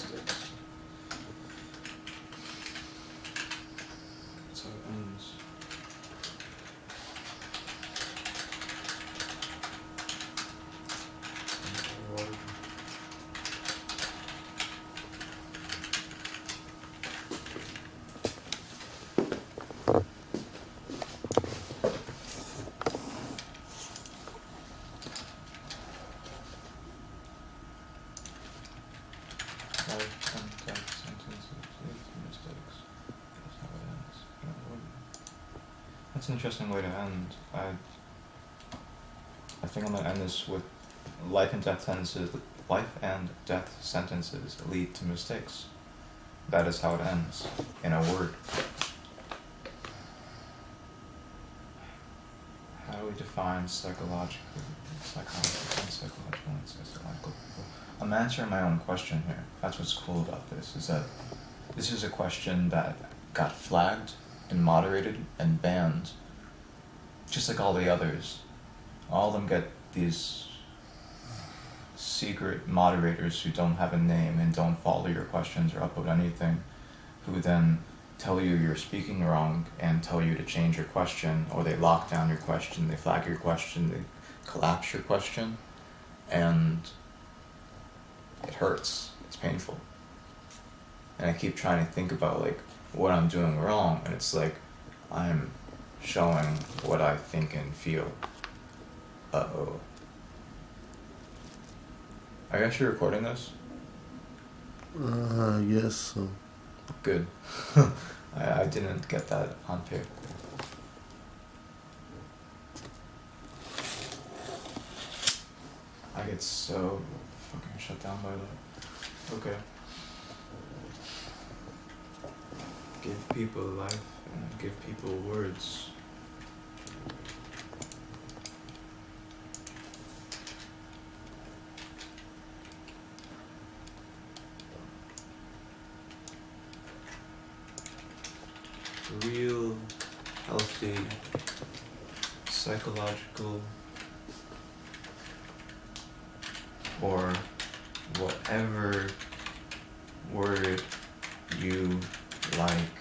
statistics. That's an interesting way to end. I, I think I'm gonna end this with life and death sentences. Life and death sentences lead to mistakes. That is how it ends, in a word. How do we define psychological, psychological, psychological, and psychological? I'm answering my own question here. That's what's cool about this, is that this is a question that got flagged and moderated and banned, just like all the others. All of them get these secret moderators who don't have a name and don't follow your questions or upload anything, who then tell you you're speaking wrong and tell you to change your question, or they lock down your question, they flag your question, they collapse your question, and it hurts. It's painful. And I keep trying to think about like what I'm doing wrong, and it's like I'm showing what I think and feel. Uh oh. Are you actually recording this? Uh, yes. So. Good. I, I didn't get that on paper. I get so fucking shut down by that. Okay. Give people life and give people words. real, healthy, psychological, or whatever word you like